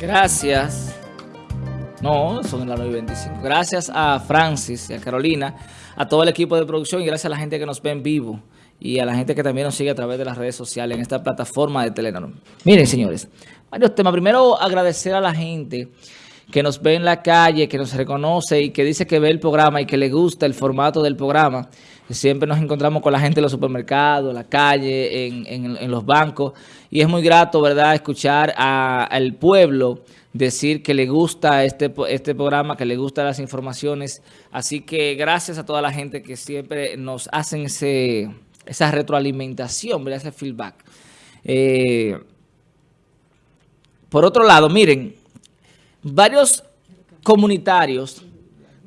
Gracias. No, son las 9.25. Gracias a Francis y a Carolina, a todo el equipo de producción y gracias a la gente que nos ve en vivo y a la gente que también nos sigue a través de las redes sociales en esta plataforma de Telenor. Miren, señores, varios temas. Primero, agradecer a la gente que nos ve en la calle, que nos reconoce y que dice que ve el programa y que le gusta el formato del programa. Siempre nos encontramos con la gente en los supermercados, en la calle, en, los bancos. Y es muy grato, ¿verdad?, escuchar al pueblo decir que le gusta este, este programa, que le gustan las informaciones. Así que gracias a toda la gente que siempre nos hacen ese, esa retroalimentación, ¿verdad? ese feedback. Eh, por otro lado, miren, varios comunitarios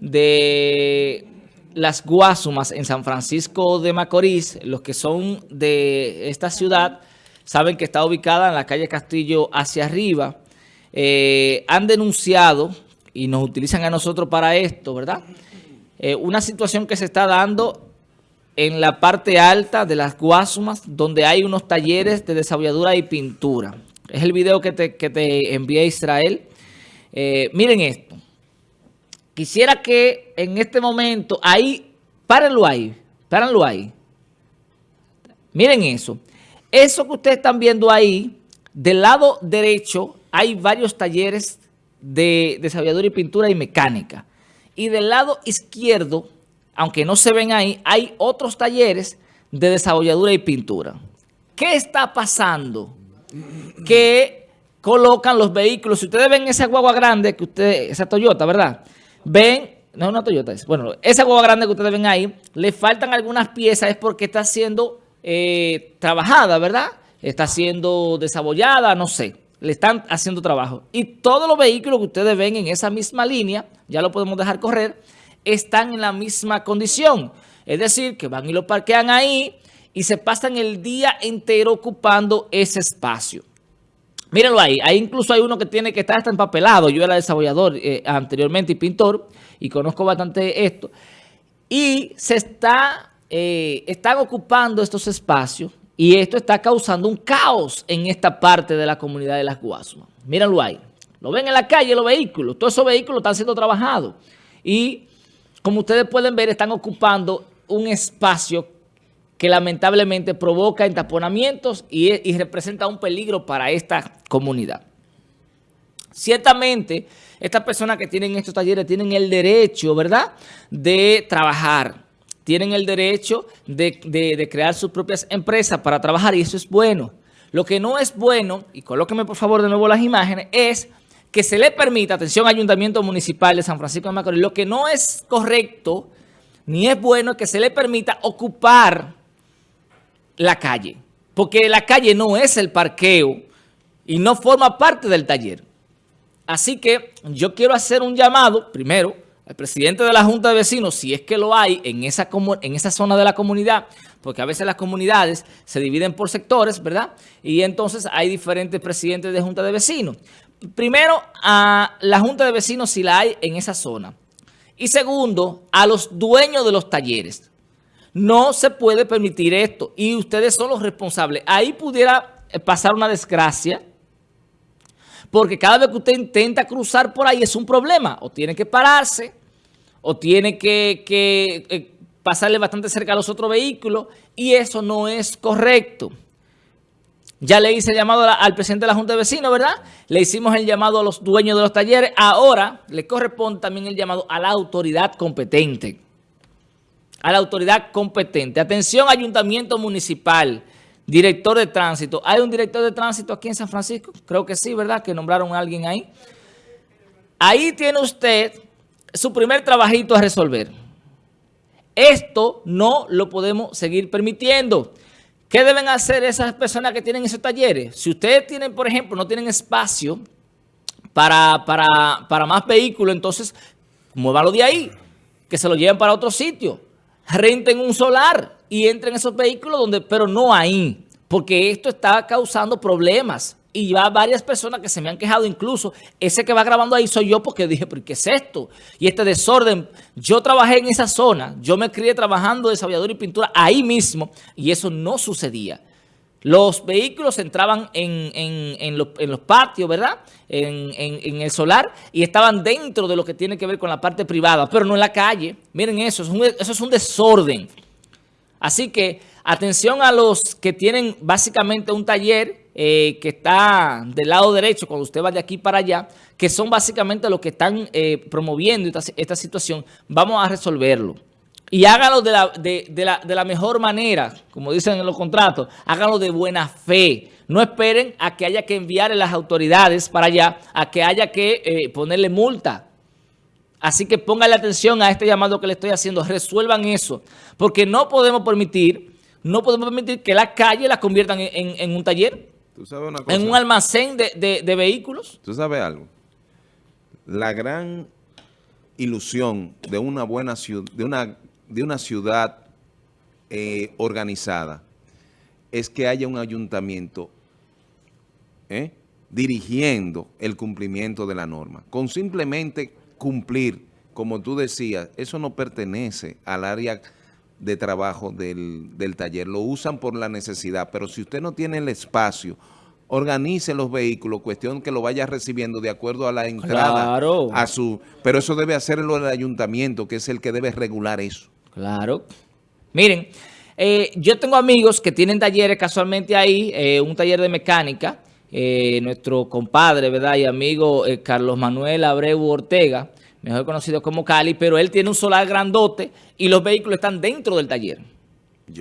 de las Guasumas en San Francisco de Macorís, los que son de esta ciudad, saben que está ubicada en la calle Castillo hacia arriba, eh, han denunciado, y nos utilizan a nosotros para esto, ¿verdad? Eh, una situación que se está dando en la parte alta de las Guasumas, donde hay unos talleres de desabolladura y pintura. Es el video que te, que te envié a Israel. Eh, miren esto. Quisiera que en este momento, ahí, párenlo ahí, párenlo ahí. Miren eso. Eso que ustedes están viendo ahí, del lado derecho hay varios talleres de desarrolladura y pintura y mecánica. Y del lado izquierdo, aunque no se ven ahí, hay otros talleres de desarrolladura y pintura. ¿Qué está pasando? Que colocan los vehículos. Si ustedes ven esa guagua grande, que usted, esa Toyota, ¿verdad? Ven, no es una Toyota, es, bueno, esa guagua grande que ustedes ven ahí, le faltan algunas piezas, es porque está siendo eh, trabajada, ¿verdad? Está siendo desabollada, no sé le están haciendo trabajo. Y todos los vehículos que ustedes ven en esa misma línea, ya lo podemos dejar correr, están en la misma condición. Es decir, que van y lo parquean ahí y se pasan el día entero ocupando ese espacio. Mírenlo ahí, ahí incluso hay uno que tiene que estar hasta empapelado. Yo era desarrollador eh, anteriormente y pintor y conozco bastante esto. Y se está, eh, están ocupando estos espacios y esto está causando un caos en esta parte de la comunidad de las Guasumas. Mírenlo ahí. Lo ven en la calle los vehículos. Todos esos vehículos están siendo trabajados. Y como ustedes pueden ver, están ocupando un espacio que lamentablemente provoca entaponamientos y, y representa un peligro para esta comunidad. Ciertamente, estas personas que tienen estos talleres tienen el derecho, ¿verdad?, de trabajar tienen el derecho de, crear sus propias empresas para trabajar y eso es bueno. Lo que no es bueno, y colóqueme por favor de nuevo las imágenes, es que se le permita, atención Ayuntamiento Municipal de San Francisco de Macorís, lo que no es correcto ni es bueno que se le permita ocupar la calle. Porque la calle no es el parqueo y no forma parte del taller. Así que yo quiero hacer un llamado, primero, el presidente de la Junta de Vecinos, si es que lo hay en esa, en esa zona de la comunidad, porque a veces las comunidades se dividen por sectores, ¿verdad? Y entonces hay diferentes presidentes de Junta de Vecinos. Primero, a la Junta de Vecinos si la hay en esa zona. Y segundo, a los dueños de los talleres. No se puede permitir esto y ustedes son los responsables. Ahí pudiera pasar una desgracia porque cada vez que usted intenta cruzar por ahí es un problema. O tiene que pararse o tiene que, eh, pasarle bastante cerca a los otros vehículos y eso no es correcto. Ya le hice el llamado al presidente de la Junta de Vecinos, ¿verdad? Le hicimos el llamado a los dueños de los talleres. Ahora le corresponde también el llamado a la autoridad competente. A la autoridad competente. Atención, ayuntamiento municipal, director de tránsito. ¿Hay un director de tránsito aquí en San Francisco? Creo que sí, ¿verdad? Que nombraron a alguien ahí. Ahí tiene usted su primer trabajito a resolver. Esto no lo podemos seguir permitiendo. ¿Qué deben hacer esas personas que tienen esos talleres? Si ustedes tienen, por ejemplo, no tienen espacio para, para, más vehículos, entonces muévanlo de ahí, que se lo lleven para otro sitio. Renten un solar y entren esos vehículos, donde, pero no ahí, porque esto está causando problemas y va varias personas que se me han quejado, incluso ese que va grabando ahí soy yo porque dije, ¿pero qué es esto? Y este desorden, yo trabajé en esa zona, yo me crié trabajando de desarrollador y pintura ahí mismo y eso no sucedía. Los vehículos entraban en, los, patios, ¿verdad? En, el solar y estaban dentro de lo que tiene que ver con la parte privada, pero no en la calle. Miren eso, eso es un desorden. Así que atención a los que tienen básicamente un taller eh, que está del lado derecho cuando usted va de aquí para allá, que son básicamente los que están eh, promoviendo esta, situación, vamos a resolverlo. Y háganlo de la, de, la, mejor manera, como dicen en los contratos, háganlo de buena fe. No esperen a que haya que enviar a las autoridades para allá, a que haya que eh, ponerle multa. Así que pónganle atención a este llamado que le estoy haciendo, resuelvan eso, porque no podemos permitir, no podemos permitir que la calle la conviertan en un taller. En un almacén de, vehículos. ¿Tú sabes algo? La gran ilusión de una buena ciudad, de una, de una ciudad eh, organizada es que haya un ayuntamiento ¿eh? dirigiendo el cumplimiento de la norma. Con simplemente cumplir, como tú decías, eso no pertenece al área de trabajo del, del, taller. Lo usan por la necesidad, pero si usted no tiene el espacio, organice los vehículos, cuestión que lo vaya recibiendo de acuerdo a la entrada. A su, pero eso debe hacerlo el ayuntamiento, que es el que debe regular eso. Claro. Miren, eh, yo tengo amigos que tienen talleres casualmente ahí, eh, un taller de mecánica, eh, nuestro compadre, ¿verdad? Y amigo Carlos Manuel Abreu Ortega, mejor conocido como Cali, pero él tiene un solar grandote y los vehículos están dentro del taller.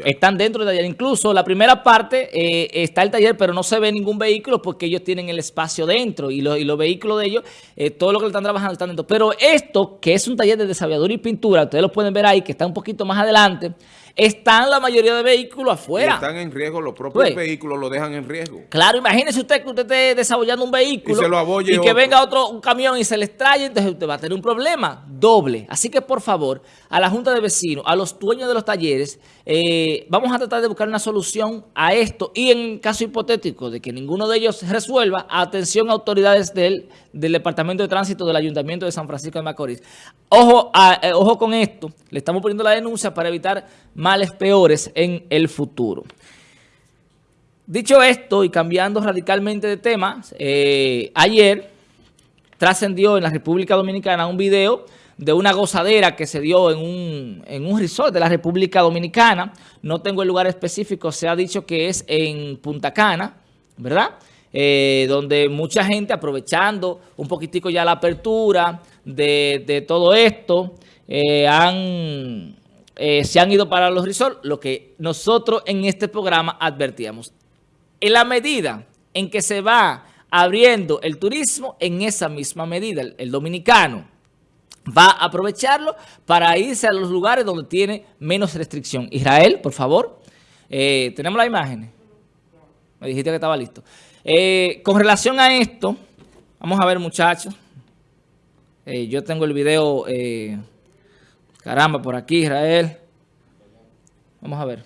Están dentro del taller. Incluso la primera parte eh, está el taller, pero no se ve ningún vehículo porque ellos tienen el espacio dentro y, y los vehículos de ellos, eh, todo lo que están trabajando están dentro. Pero esto, que es un taller de desaviadura y pintura, ustedes lo pueden ver ahí, que está un poquito más adelante, están la mayoría de vehículos afuera. están en riesgo, los propios pues, vehículos lo dejan en riesgo. Claro, imagínese usted que usted esté desarrollando un vehículo y, que venga otro un camión y se le extrae, entonces usted va a tener un problema doble. Así que, por favor, a la Junta de Vecinos, a los dueños de los talleres, eh, vamos a tratar de buscar una solución a esto y en caso hipotético de que ninguno de ellos resuelva, atención a autoridades del, del Departamento de Tránsito del Ayuntamiento de San Francisco de Macorís. Ojo, eh, ojo con esto, le estamos poniendo la denuncia para evitar males peores en el futuro. Dicho esto y cambiando radicalmente de tema, eh, ayer trascendió en la República Dominicana un video de una gozadera que se dio en un, en un resort de la República Dominicana. No tengo el lugar específico, se ha dicho que es en Punta Cana, ¿verdad? Eh, donde mucha gente aprovechando un poquitico ya la apertura de, todo esto, eh, han eh, se han ido para los resorts, lo que nosotros en este programa advertíamos. En la medida en que se va abriendo el turismo, en esa misma medida el, dominicano va a aprovecharlo para irse a los lugares donde tiene menos restricción. Israel, por favor, eh, tenemos la imagen. Me dijiste que estaba listo. Eh, con relación a esto, vamos a ver muchachos. yo tengo el video... Caramba, por aquí Israel. Vamos a ver.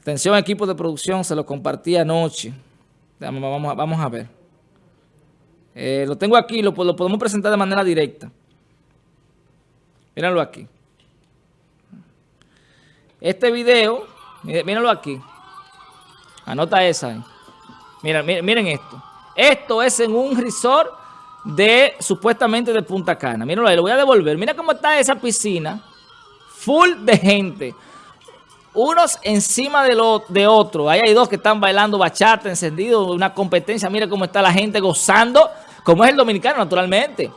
Atención equipo de producción, se lo compartí anoche. Vamos, a ver. Eh, lo tengo aquí, lo, podemos presentar de manera directa. Míralo aquí. Este video, míralo aquí. Anota esa. Mira, miren, miren esto. Esto es en un resort de supuestamente de Punta Cana. Mírenlo ahí, lo voy a devolver. Mira cómo está esa piscina. Full de gente. Unos encima de, lo, de otros. Ahí hay dos que están bailando bachata, encendido, una competencia. Mira cómo está la gente gozando, como es el dominicano, naturalmente.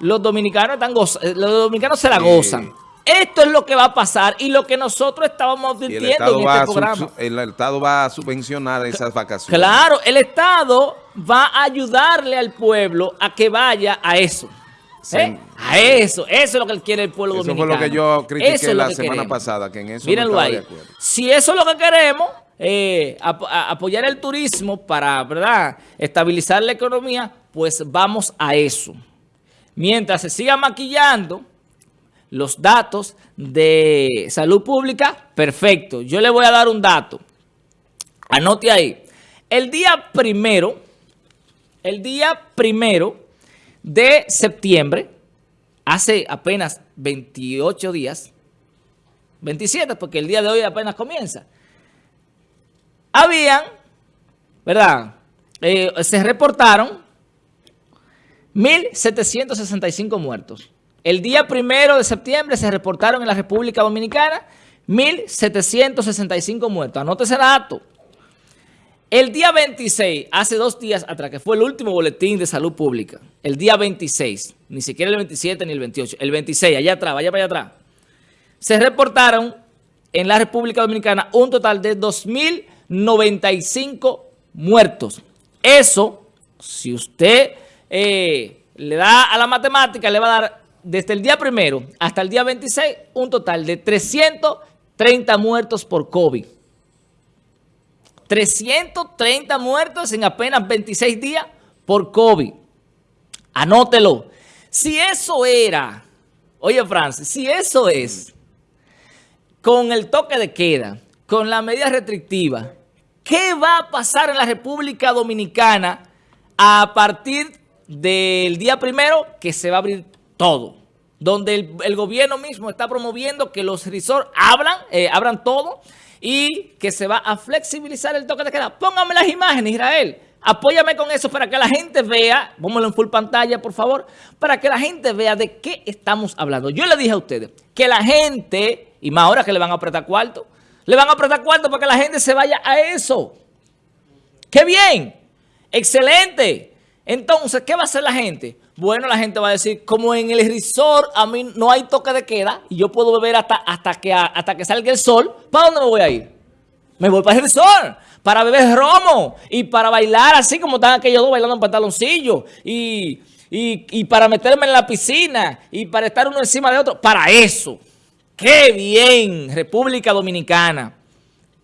Los dominicanos están gozando, los dominicanos se la gozan. Esto es lo que va a pasar y lo que nosotros estábamos advirtiendo en este programa. El Estado va a subvencionar esas vacaciones. Claro, el Estado va a ayudarle al pueblo a que vaya a eso. ¿Eh? A eso, eso es lo que quiere el pueblo dominicano. Eso fue lo que yo critiqué la semana pasada, que en eso no ahí. Si eso es lo que queremos, eh, apoyar el turismo para, ¿verdad?, estabilizar la economía, pues vamos a eso. Mientras se siga maquillando los datos de salud pública, perfecto. Yo le voy a dar un dato. Anote ahí. El día primero, el día primero de septiembre, hace apenas 28 días, 27 porque el día de hoy apenas comienza. habían, ¿verdad? Eh, se reportaron 1.765 muertos. El día primero de septiembre se reportaron en la República Dominicana 1.765 muertos. Anote ese dato. El día 26, hace dos días atrás, que fue el último boletín de salud pública, el día 26, ni siquiera el 27 ni el 28, el 26, allá atrás, vaya para allá atrás, se reportaron en la República Dominicana un total de 2.095 muertos. Eso, si usted eh, le da a la matemática, le va a dar desde el día primero hasta el día 26 un total de 330 muertos por COVID. 330 muertos en apenas 26 días por COVID. Anótelo. Si eso era, oye Francis, si eso es con el toque de queda, con la medida restrictiva, ¿qué va a pasar en la República Dominicana a partir del día primero que se va a abrir todo? Donde el, gobierno mismo está promoviendo que los resorts abran, eh, abran todo y que se va a flexibilizar el toque de queda. Póngame las imágenes, Israel. Apóyame con eso para que la gente vea, póngalo en full pantalla, por favor, para que la gente vea de qué estamos hablando. Yo le dije a ustedes que la gente, y más ahora que le van a apretar cuarto, le van a apretar cuarto para que la gente se vaya a eso. ¡Qué bien! ¡Excelente! Entonces, ¿qué va a hacer la gente? Bueno, la gente va a decir, como en el resort a mí no hay toque de queda y yo puedo beber hasta, hasta, que, hasta que salga el sol, ¿para dónde me voy a ir? Me voy para el resort, para beber romo y para bailar así como están aquellos dos bailando en pantaloncillo y, y para meterme en la piscina y para estar uno encima de otro. Para eso. ¡Qué bien! República Dominicana.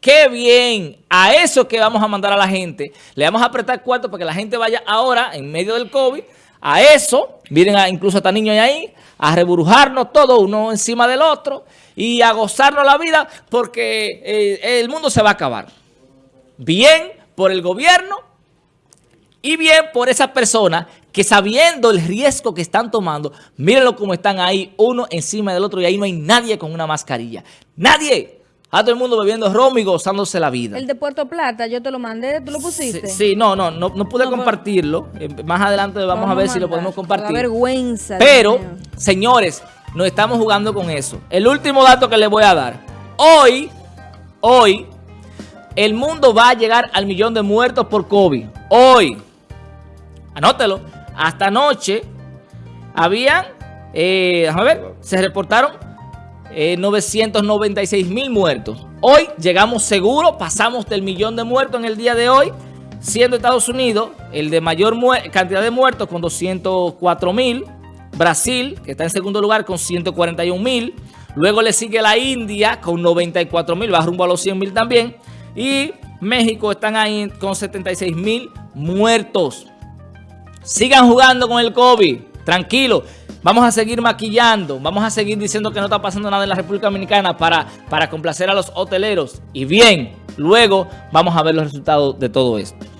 ¡Qué bien! A eso que vamos a mandar a la gente. Le vamos a apretar cuarto para que la gente vaya ahora, en medio del COVID, a eso, miren a, incluso hasta niños ahí, a reburujarnos todo uno encima del otro y a gozarnos la vida porque eh, el mundo se va a acabar. Bien por el gobierno y bien por esas personas que sabiendo el riesgo que están tomando, mírenlo como están ahí uno encima del otro y ahí no hay nadie con una mascarilla. ¡Nadie! A todo el mundo bebiendo rom y gozándose la vida. El de Puerto Plata, yo te lo mandé, ¿tú lo pusiste? Sí, no, no, no, pude compartirlo. Eh, más adelante vamos, a ver si lo podemos compartir. vergüenza. Pero, señores, nos estamos jugando con eso. El último dato que les voy a dar. Hoy, hoy, el mundo va a llegar al millón de muertos por COVID. Hoy. Anótelo. Hasta anoche habían, eh, déjame ver, se reportaron 996 eh, mil muertos. Hoy llegamos seguro, pasamos del millón de muertos en el día de hoy, siendo Estados Unidos el de mayor cantidad de muertos con 204 mil. Brasil, que está en segundo lugar con 141 mil. Luego le sigue la India con 94 mil, va rumbo a los 100 mil también. Y México están ahí con 76 mil muertos. Sigan jugando con el COVID, tranquilo. Vamos a seguir maquillando, vamos a seguir diciendo que no está pasando nada en la República Dominicana para, para complacer a los hoteleros. Y bien, luego vamos a ver los resultados de todo esto.